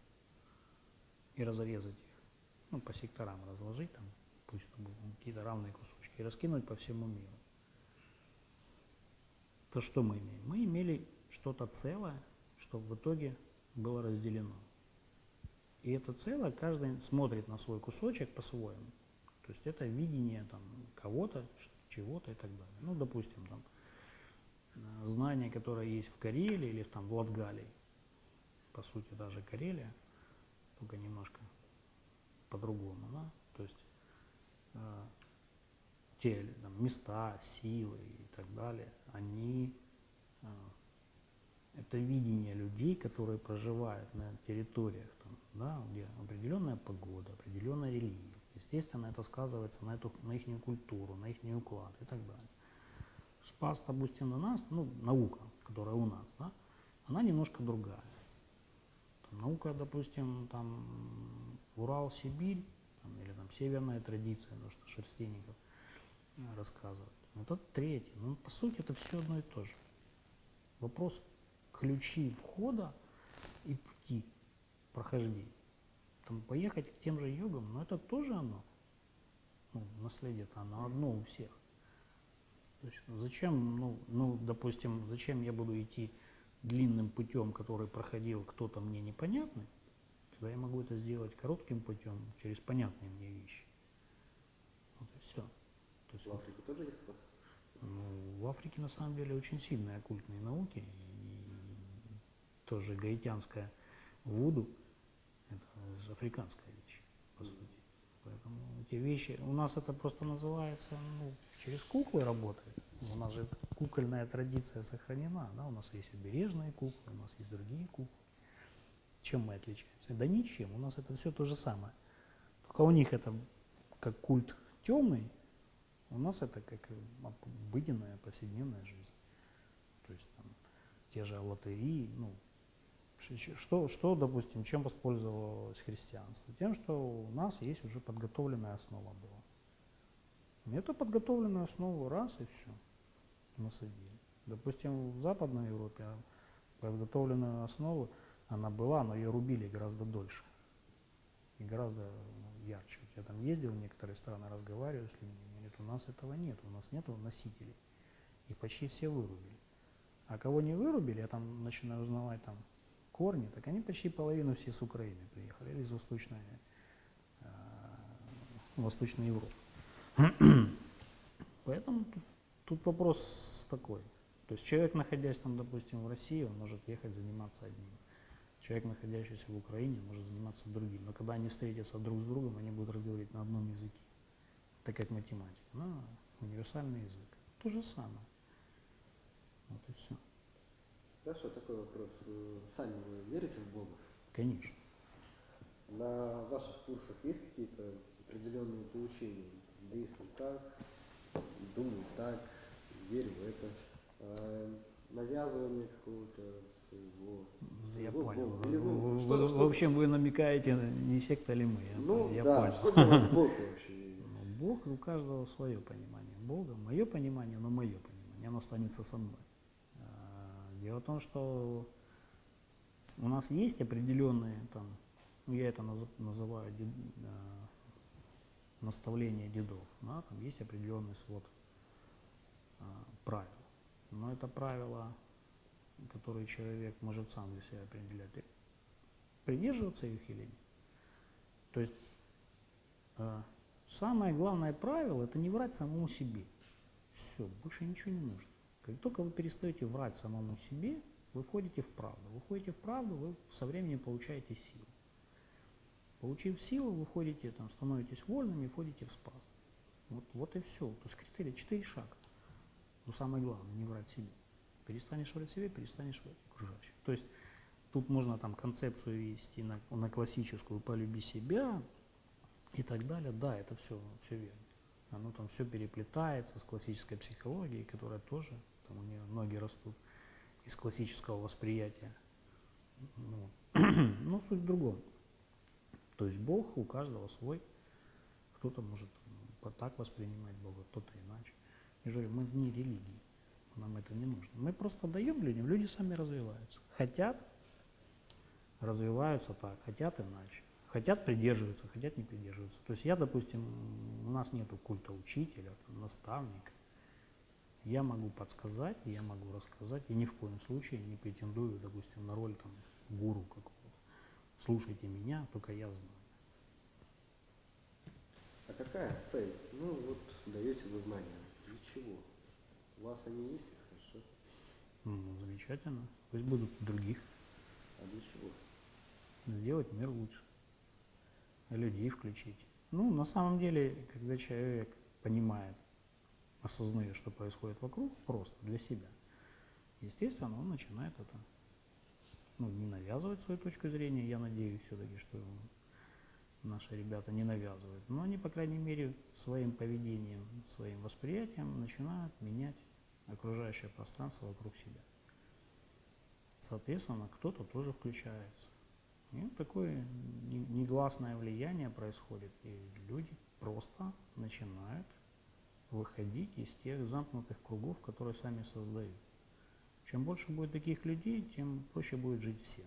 S2: и разрезать их, ну по секторам разложить там, пусть какие-то равные кусочки, и раскинуть по всему миру, то что мы имеем? Мы имели что-то целое, что в итоге было разделено. И это целое каждый смотрит на свой кусочек по-своему. То есть это видение там, кого-то, чего-то и так далее. Ну, допустим, там, э, знание, которое есть в Карелии или там, в Латгалии, по сути, даже Карелия, только немножко по-другому, да? То есть э, те там, места, силы и так далее, они э, это видение людей, которые проживают на территориях, там, да, где определенная погода, определенная религия. Естественно, это сказывается на, эту, на их культуру, на их уклад и так далее. Спас, допустим, на нас, ну, наука, которая у нас, да, она немножко другая. Там наука, допустим, там Урал, Сибирь, там, или там северная традиция, то, что шерстяников э, рассказывают. Это третье. Ну, по сути, это все одно и то же. Вопрос ключи входа и пути прохождения. Там поехать к тем же йогам, но это тоже оно. Ну, наследие-то оно одно у всех. То есть зачем, ну, ну, допустим, зачем я буду идти длинным путем, который проходил кто-то мне непонятный, когда я могу это сделать коротким путем через понятные мне вещи. Вот и все. То есть
S1: В Африке тоже есть спас?
S2: ну, в Африке на самом деле очень сильные оккультные науки. И тоже гаитянская вуду – это африканская вещь, по сути. Поэтому эти вещи, у нас это просто называется, ну, через куклы работает. У нас же кукольная традиция сохранена, да, у нас есть обережные куклы, у нас есть другие куклы. Чем мы отличаемся? Да ничем, у нас это все то же самое. Только у них это как культ темный, у нас это как обыденная повседневная жизнь. То есть там, те же лотереи, ну, что, что, допустим, чем воспользовалось христианство? Тем, что у нас есть уже подготовленная основа была. Эту подготовленную основу раз и все насадили. Допустим, в Западной Европе подготовленную основу она была, но ее рубили гораздо дольше и гораздо ну, ярче. Я там ездил в некоторые страны, разговариваю с людьми, говорят, у нас этого нет, у нас нет носителей. Их почти все вырубили. А кого не вырубили, я там начинаю узнавать там корни, так они почти половину все с Украины приехали, или из Восточной, э, Восточной Европы. Поэтому тут, тут вопрос такой. То есть человек, находясь там, допустим, в России, он может ехать заниматься одним. Человек, находящийся в Украине, может заниматься другим. Но когда они встретятся друг с другом, они будут разговаривать на одном языке. Это как математика. На универсальный язык. То же самое. Вот и все.
S1: Хорошо, такой вопрос. Э, Сами вы верите в Бога?
S2: Конечно.
S1: На ваших курсах есть какие-то определенные поучения? Действуй так, думай так, верь в это. А навязывание какого-то своего,
S2: Я
S1: своего
S2: понял.
S1: Бога. Или
S2: Вы-
S1: вы- что-то,
S2: в
S1: что-
S2: общем, вы намекаете, не секта ли мы.
S1: Ну
S2: я
S1: да,
S2: понял.
S1: что для вас Бог вообще?
S2: Ну, Бог у каждого свое понимание Бога. Мое понимание, но мое понимание, оно останется со мной. Дело в том, что у нас есть определенные там, ну я это наз- называю дед- а, наставления дедов, да, там есть определенный свод а, правил. Но это правила, которые человек может сам для себя определять, придерживаться их или нет. То есть а, Самое главное правило – это не врать самому себе. Все, больше ничего не нужно. Как только вы перестаете врать самому себе, вы входите в правду. Вы входите в правду, вы со временем получаете силу. Получив силу, вы входите, там, становитесь вольными входите в спас. Вот, вот и все. То есть критерий, четыре шага. Но самое главное, не врать себе. Перестанешь врать себе, перестанешь врать окружающим. То есть тут можно там концепцию вести на, на классическую «полюби себя», и так далее. Да, это все, все верно. Оно там все переплетается с классической психологией, которая тоже, там у нее ноги растут из классического восприятия. Ну, но суть в другом. То есть Бог у каждого свой. Кто-то может так воспринимать Бога, кто-то иначе. Я говорю, мы вне религии. Нам это не нужно. Мы просто даем людям, люди сами развиваются. Хотят, развиваются так, хотят иначе. Хотят придерживаются, хотят не придерживаются. То есть я, допустим, у нас нету культа учителя, наставника. Я могу подсказать, я могу рассказать, и ни в коем случае не претендую, допустим, на роль там, гуру какого-то. Слушайте меня, только я знаю.
S1: А какая цель? Ну вот даете вы знания. Для чего? У вас они есть, хорошо.
S2: Ну, замечательно. Пусть будут у других.
S1: А для чего?
S2: Сделать мир лучше. Людей включить. Ну, на самом деле, когда человек понимает, осознает, что происходит вокруг, просто для себя, естественно, он начинает это ну, не навязывать свою точку зрения. Я надеюсь все-таки, что наши ребята не навязывают. Но они, по крайней мере, своим поведением, своим восприятием начинают менять окружающее пространство вокруг себя. Соответственно, кто-то тоже включается. И такое не- негласное влияние происходит, и люди просто начинают выходить из тех замкнутых кругов, которые сами создают. Чем больше будет таких людей, тем проще будет жить всем.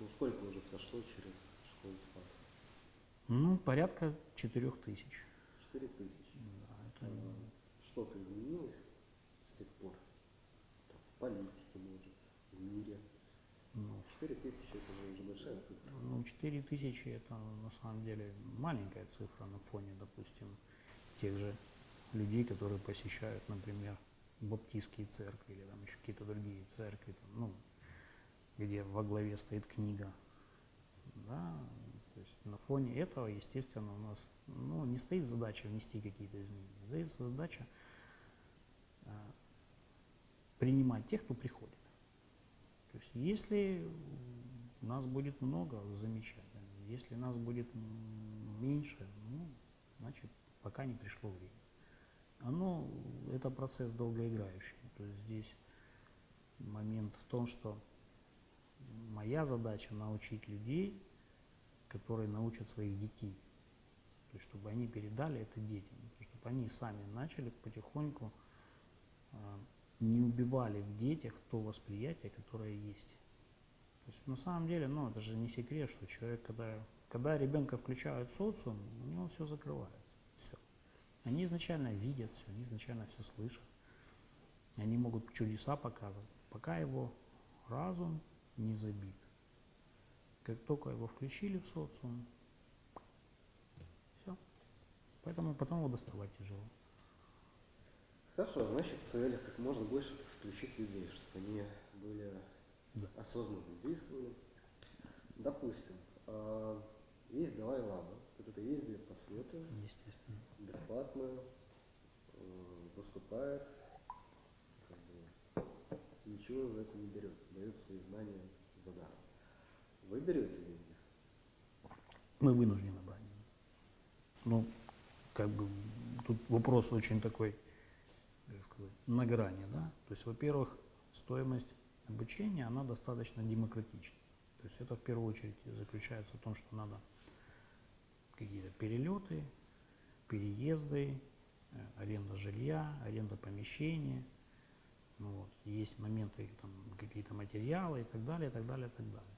S1: Ну сколько уже прошло через школу Спаса?
S2: Ну, порядка четырех тысяч.
S1: Четыре тысячи.
S2: Да, это
S1: А Что-то изменилось с тех пор? Там, в политике, может, в мире.
S2: ну,
S1: Четыре тысячи это уже большая цифра.
S2: Ну, 4 тысячи это на самом деле маленькая цифра на фоне, допустим, тех же людей, которые посещают, например, баптистские церкви или там еще какие-то другие церкви, там, ну, где во главе стоит книга. Да, то есть на фоне этого, естественно, у нас ну, не стоит задача внести какие-то изменения, стоит задача а, принимать тех, кто приходит. То есть если нас будет много, замечательно. Если нас будет меньше, ну, значит, пока не пришло время. Оно, это процесс долгоиграющий. То есть здесь момент в том, что моя задача научить людей, которые научат своих детей. То есть, чтобы они передали это детям, чтобы они сами начали потихоньку а, не убивали в детях то восприятие, которое есть. То есть на самом деле, ну, это же не секрет, что человек, когда, когда ребенка включают в социум, у него все закрывается. Они изначально видят все, они изначально все слышат. Они могут чудеса показывать, пока его разум не забит. Как только его включили в социум, все. Поэтому потом его доставать тяжело.
S1: Хорошо, значит, цель как можно больше включить людей, чтобы они были
S2: Да.
S1: осознанно действовали. Допустим, а, есть Далай-Лама, который ездит по свету,
S2: Естественно.
S1: Бесплатно э, выступает, как бы, ничего за это не берет, дает свои знания за даром. Вы берете деньги?
S2: Мы вынуждены брать. Ну, как бы тут вопрос очень такой, как сказать, на грани, да. То есть, во-первых, стоимость обучения, она достаточно демократична. То есть это в первую очередь заключается в том, что надо какие-то перелеты, переезды, э, аренда жилья, аренда помещения. Ну, вот. Есть моменты, какие-то материалы и так далее, и так далее, и так далее.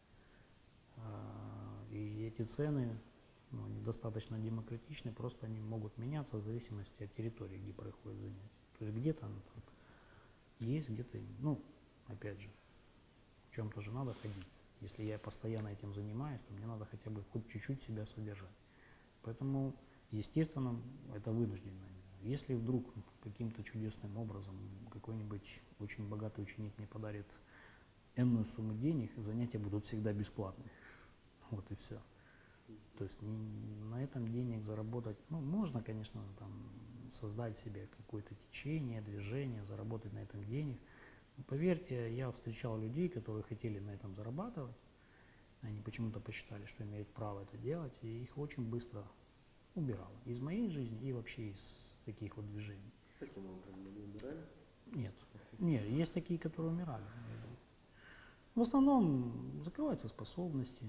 S2: А, И эти цены ну, достаточно демократичны, просто они могут меняться в зависимости от территории, где происходит занятие. То есть где-то есть, где-то, ну, опять же, в чем-то же надо ходить. Если я постоянно этим занимаюсь, то мне надо хотя бы хоть чуть-чуть себя содержать. Поэтому, естественно, это вынужденная мера. Если вдруг каким-то чудесным образом какой-нибудь очень богатый ученик мне подарит энную сумму денег, занятия будут всегда бесплатные. Вот и все. То есть на этом денег заработать, ну, можно, конечно, там, создать себе какое-то течение, движение, заработать на этом денег. Но поверьте, я встречал людей, которые хотели на этом зарабатывать. Они почему-то посчитали, что имеют право это делать, и их очень быстро убирало. Из моей жизни и вообще из таких вот движений.
S1: Каким образом они убирали?
S2: Нет. Нет, есть такие, которые умирали. В основном закрываются способности,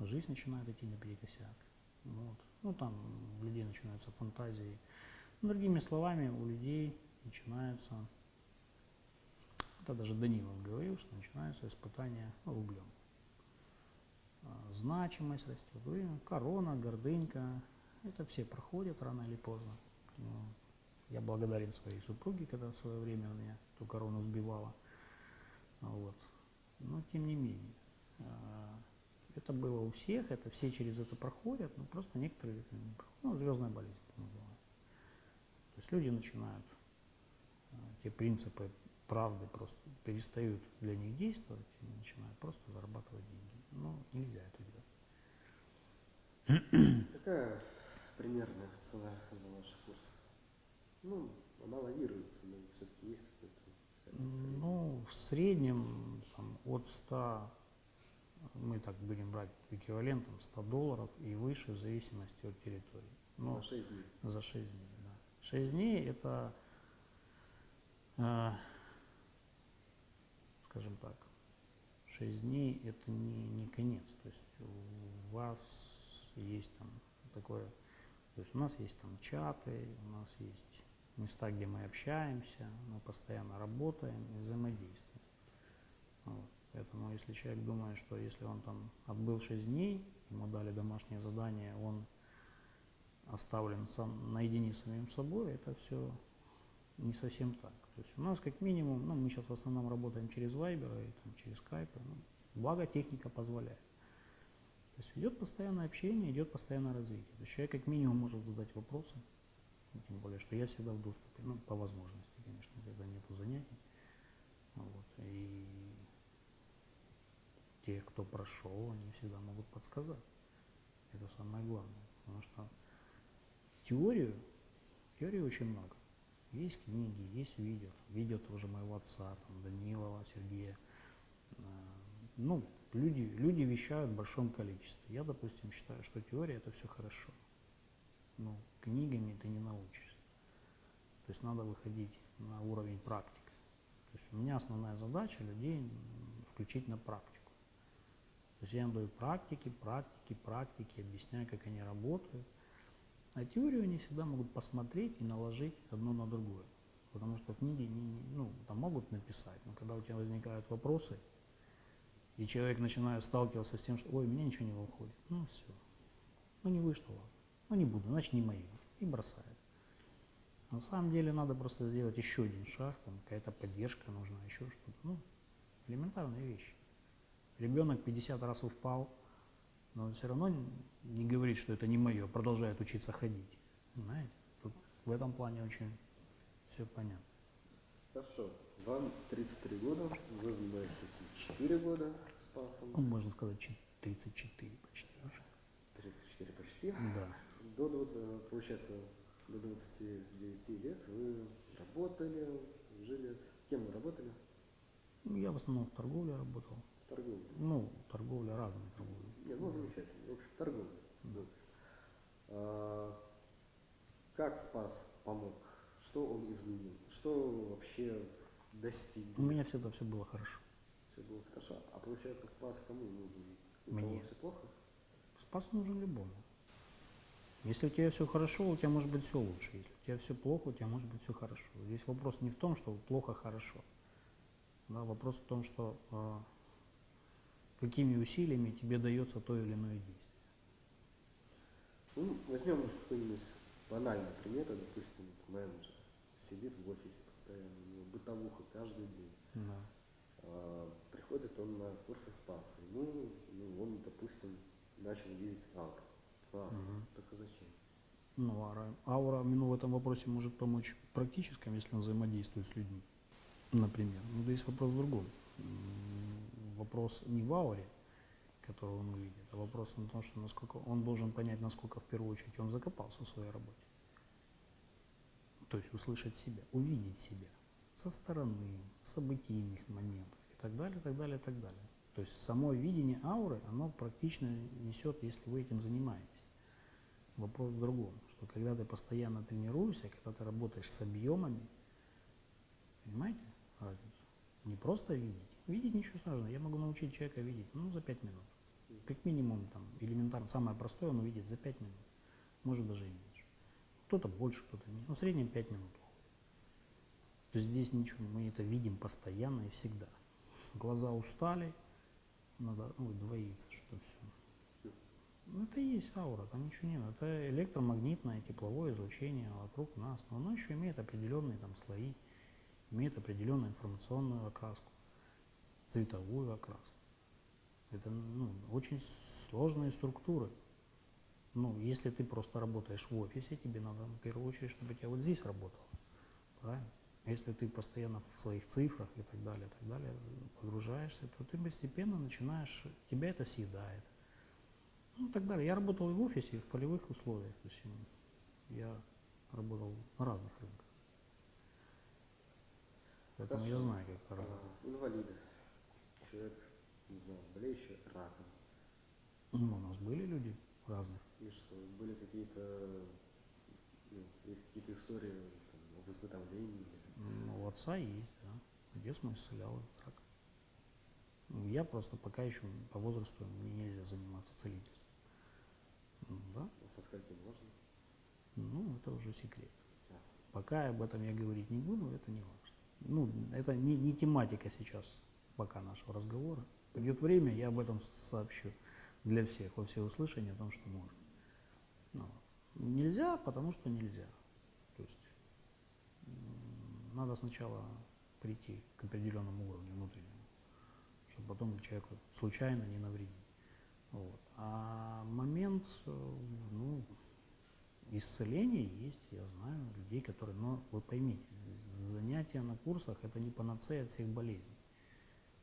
S2: жизнь начинает идти наперекосяк. Вот. Ну, там у людей начинаются фантазии. Другими словами, у людей начинается, это даже Данилов говорил, что начинается испытание рублем. А, Значимость растет, корона, гордынька, это все проходят рано или поздно. Я благодарен своей супруге, когда в свое время меня эту корону сбивала. Вот. Но тем не менее, а, это было у всех, это все через это проходят, но просто некоторые. Ну, звездная болезнь это называют. То есть люди начинают, а, те принципы правды просто перестают для них действовать и начинают просто зарабатывать деньги. Ну, нельзя это делать.
S1: Какая примерная цена за наши курсы? Ну, она лавируется, но все-таки есть какой-то...
S2: Ну, в среднем там, от 100, мы так будем брать эквивалентом 100 долларов и выше в зависимости от территории. Ну,
S1: На 6 дней.
S2: за 6 дней, да. 6 дней это, э, скажем так, 6 дней это не, не конец. То есть у вас есть там такое, то есть у нас есть там чаты, у нас есть места, где мы общаемся, мы постоянно работаем и взаимодействуем. Вот. Поэтому если человек думает, что если он там отбыл 6 дней, ему дали домашнее задание, он оставлен сам наедине с самим собой, это все не совсем так. То есть у нас как минимум, ну мы сейчас в основном работаем через Viber и там, через Skype, ну, благо техника позволяет. То есть идет постоянное общение, идет постоянное развитие. То есть человек как минимум может задать вопросы, ну, тем более, что я всегда в доступе, ну по возможности, конечно, когда нету занятий. Вот. И те, кто прошел, они всегда могут подсказать. Это самое главное. Потому что теорию, теории очень много. Есть книги, есть видео. Видео тоже моего отца, там, Данилова, Сергея. А, Ну, люди, люди вещают в большом количестве. Я, допустим, считаю, что теория это все хорошо. Но книгами ты не научишься. То есть надо выходить на уровень практики. То есть у меня основная задача людей включить на практику. То есть я им даю практики, практики, практики, объясняю, как они работают. А теорию они всегда могут посмотреть и наложить одно на другое. Потому что книги не- ну, там могут написать, но когда у тебя возникают вопросы, и человек начинает сталкиваться с тем, что ой, меня ничего не выходит, ну все, ну не вышло, ладно, ну не буду, значит не мое, и бросает. На самом деле надо просто сделать еще один шаг, там какая-то поддержка нужна, еще что-то, ну, элементарные вещи. Ребенок 50 раз упал, но он все равно не говорит, что это не мое, продолжает учиться ходить. Понимаете? Тут в этом плане очень все понятно.
S1: Хорошо. Вам 33 года, вы занимаетесь этим 4 года с пасом.
S2: Ну, можно сказать, чет- 34 почти уже.
S1: 34 почти.
S2: Да.
S1: До 20, получается, до 29 лет вы работали, жили. Кем вы работали?
S2: Ну, Я в основном в торговле работал.
S1: В торговле.
S2: Ну, торговля разная торговля.
S1: Нет, ну замечательно. В общем, торговля. Да. А, как Спас помог? Что он изменил? Что вообще достиг?
S2: У меня всегда все было хорошо.
S1: Все было хорошо. А получается, Спас кому нужен? У
S2: Мне.
S1: все плохо?
S2: Спас нужен любому. Если у тебя все хорошо, у тебя может быть все лучше. Если у тебя все плохо, у тебя может быть все хорошо. Здесь вопрос не в том, что плохо-хорошо. Да, вопрос в том, что э, какими усилиями тебе дается то или иное действие.
S1: Ну, возьмем какой-нибудь банальный пример, допустим, менеджер сидит в офисе постоянно, бытовуха каждый день.
S2: Да.
S1: А, приходит он на курсы Спаса, ему, ну, он, допустим, начал видеть ауру. Классно,
S2: Мгм.
S1: только зачем?
S2: Ну, аура, аура ну, в этом вопросе может помочь практическом, если он взаимодействует с людьми, например. Но здесь вопрос в другом. Вопрос не в ауре, которую он увидит, а вопрос в том, что насколько он должен понять, насколько в первую очередь он закопался в своей работе. То есть услышать себя, увидеть себя со стороны, событийных моментов и так далее, так далее, так далее. То есть само видение ауры, оно практично несет, если вы этим занимаетесь. Вопрос в другом, что когда ты постоянно тренируешься, когда ты работаешь с объемами, понимаете разницу? Не просто видеть. Видеть ничего сложного. Я могу научить человека видеть, ну, за пять минут.
S1: Мгм.
S2: как минимум там элементарно, самое простое он увидит за 5 минут, может даже и меньше. Кто-то больше, кто-то меньше, но в среднем 5 минут здесь ничего, мы это видим постоянно и всегда. Глаза устали, надо ну, двоиться, что все. Ну, это и есть аура, там ничего нет. Это электромагнитное тепловое излучение вокруг нас. Но оно еще имеет определенные там слои, имеет определенную информационную окраску, цветовую окраску. Это ну, очень сложные структуры. Ну, если ты просто работаешь в офисе, тебе надо в первую очередь, чтобы у тебя вот здесь работало. Правильно? А Если ты постоянно в своих цифрах и так далее, и так далее погружаешься, то ты постепенно начинаешь, тебя это съедает. Ну, и так далее. Я работал и в офисе, и в полевых условиях. То есть я работал на разных рынках. Поэтому я
S1: Хорошо.
S2: знаю, как это работает.
S1: А, инвалиды. Человек, не знаю, болеющий раком.
S2: Ну, у нас были люди разных.
S1: И что, были какие-то, ну, есть какие-то истории там, о выздоровлении?
S2: Отца есть, да. Мой исцелял этот рак. Ну, Я просто пока еще по возрасту мне нельзя заниматься целительством. Ну, Да,
S1: Со скольки можно?
S2: ну это уже секрет.
S1: Да.
S2: Пока об этом я говорить не буду, это не важно. Ну, это не, не тематика сейчас пока нашего разговора. Придет время, я об этом сообщу для всех, во всеуслышание о том, что можно. Ну, нельзя, потому что нельзя. Надо сначала прийти к определенному уровню внутреннему, чтобы потом человеку случайно не навредить. Вот. А момент, э, ну, исцеления есть, я знаю людей, которые, но вы поймите, занятия на курсах это не панацея от всех болезней.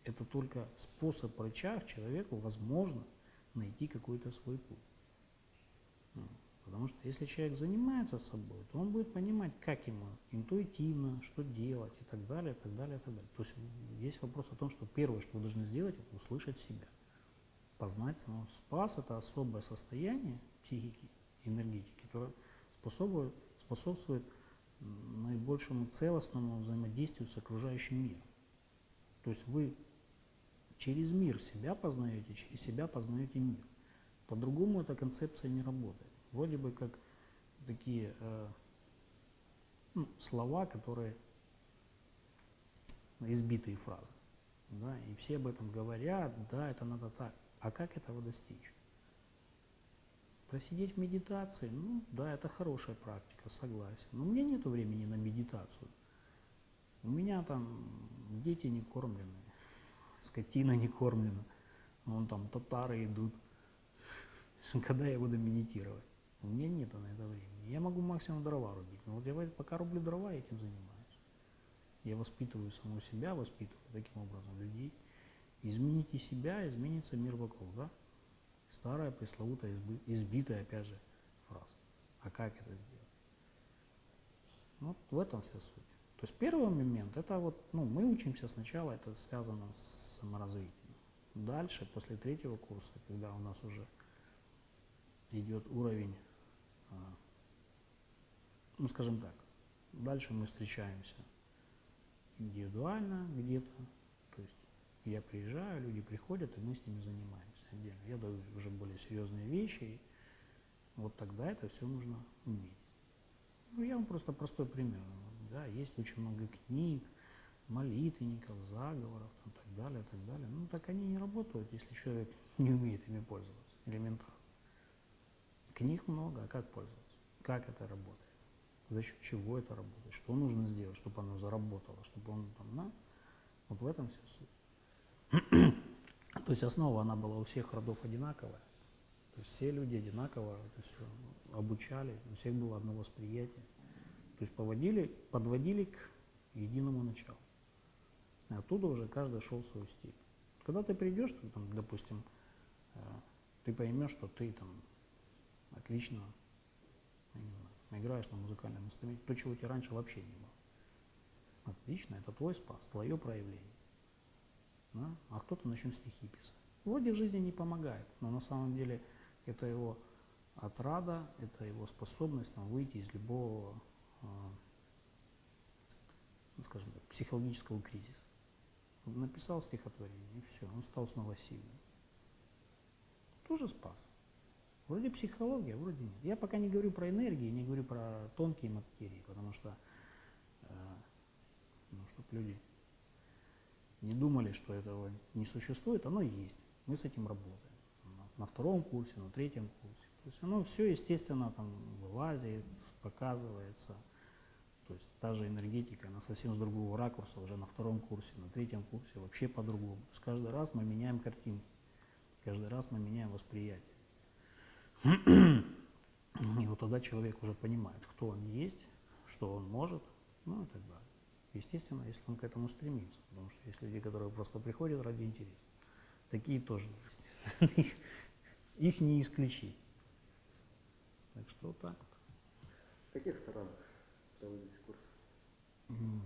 S2: Это только способ рычаг человеку, возможно, найти какой-то свой путь. Потому что если человек занимается собой, то он будет понимать, как ему интуитивно, что делать и так далее, и так далее, и так далее. То есть есть вопрос о том, что первое, что вы должны сделать, это услышать себя, познать самого. Спас – это особое состояние психики, энергетики, которое способствует, способствует наибольшему целостному взаимодействию с окружающим миром. То есть вы через мир себя познаете, через себя познаете мир. По-другому эта концепция не работает. Вроде бы как такие э, ну, слова, которые избитые фразы. Да, и все об этом говорят, да, это надо так. А как этого достичь? Просидеть в медитации, ну да, это хорошая практика, согласен. Но у меня нет времени на медитацию. У меня там дети не кормлены, скотина не кормлена, вон там татары идут. Когда я буду медитировать? У меня нет на это времени. Я могу максимум дрова рубить. Но вот я пока рублю дрова, я этим занимаюсь. Я воспитываю саму себя, воспитываю таким образом людей. Измените себя, изменится мир вокруг, да? Старая, пресловутая, избитая, опять же, фраза. А как это сделать? Вот в этом вся суть. То есть первый момент, это вот, ну, мы учимся сначала, это связано с саморазвитием. Дальше, после третьего курса, когда у нас уже идет уровень, ну, скажем так, дальше мы встречаемся индивидуально где-то, то есть я приезжаю, люди приходят, и мы с ними занимаемся отдельно. Я даю уже более серьезные вещи, и вот тогда это все нужно уметь. Ну, я вам просто простой пример. Да, есть очень много книг, молитвенников, заговоров и так далее, так далее. Ну, так они не работают, если человек не умеет ими пользоваться, элементарно. Книг много, а как пользоваться? Как это работает? За счет чего это работает? Что нужно сделать, чтобы оно заработало, чтобы он там, на? Вот в этом вся суть. То есть основа, она была у всех родов одинаковая. То есть все люди одинаково это все обучали, у всех было одно восприятие. То есть поводили, подводили к единому началу. И оттуда уже каждый шел свой стиль. Когда ты придешь, там, допустим, э, ты поймешь, что ты там отлично играешь на музыкальном инструменте, то, чего у тебя раньше вообще не было. Отлично, это твой спас, твое проявление. Да? А кто-то начнет стихи писать. Вроде в жизни не помогает, но на самом деле это его отрада, это его способность там, выйти из любого, ну, скажем так, психологического кризиса. Он написал стихотворение, и все, он стал снова сильным. тоже спас. Вроде психология, вроде нет. Я пока не говорю про энергии, не говорю про тонкие материи, потому что, э, ну, чтобы люди не думали, что этого не существует, оно есть. Мы с этим работаем. На, на втором курсе, на третьем курсе. То есть оно все, естественно, там вылазит, показывается. То есть та же энергетика, она совсем с другого ракурса уже на втором курсе, на третьем курсе вообще по-другому. То есть каждый раз мы меняем картинки, каждый раз мы меняем восприятие. И вот тогда человек уже понимает, кто он есть, что он может, ну и так далее. Естественно, если он к этому стремится. Потому что есть люди, которые просто приходят ради интереса. Такие тоже есть. Их- не исключить. Так что вот так вот.
S1: В каких странах проводите курсы?
S2: М.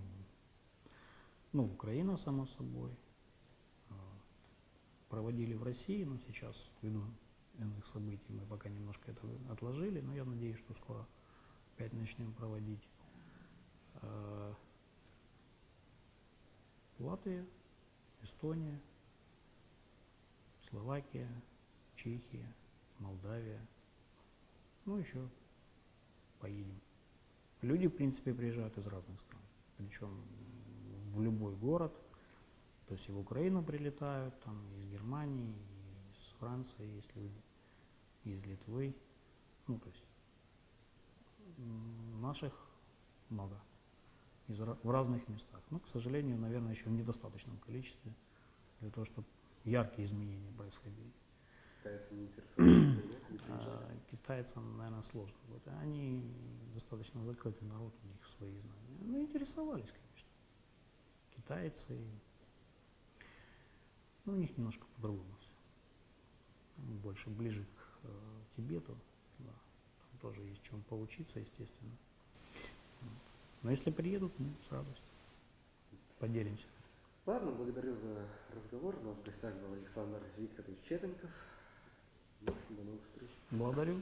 S2: Ну, Украина, само собой. А, Проводили в России, но сейчас, ввиду иных событий, мы пока немножко это отложили, но я надеюсь, что скоро опять начнем проводить. А, Латвия, Эстония, Словакия, Чехия, Молдавия. Ну, еще поедем. Люди, в принципе, приезжают из разных стран. Причем в любой город. То есть и в Украину прилетают, там из Германии, из Франции есть люди, из Литвы. Ну, то есть наших много. Из, в разных местах. Но, к сожалению, наверное, еще в недостаточном количестве для того, чтобы яркие изменения происходили.
S1: Китайцы не интересовались,
S2: А, китайцам, наверное, сложно. Вот они достаточно закрытый народ, у них свои знания. Ну, интересовались, конечно. Китайцы. Ну, у них немножко по-другому все. Больше ближе к Тибету. Да. Там тоже есть чем поучиться, естественно. Но если приедут, мы с радостью поделимся.
S1: Ладно, благодарю за разговор. У нас в гостях был Александр Викторович Четенков. До новых встреч.
S2: Благодарю.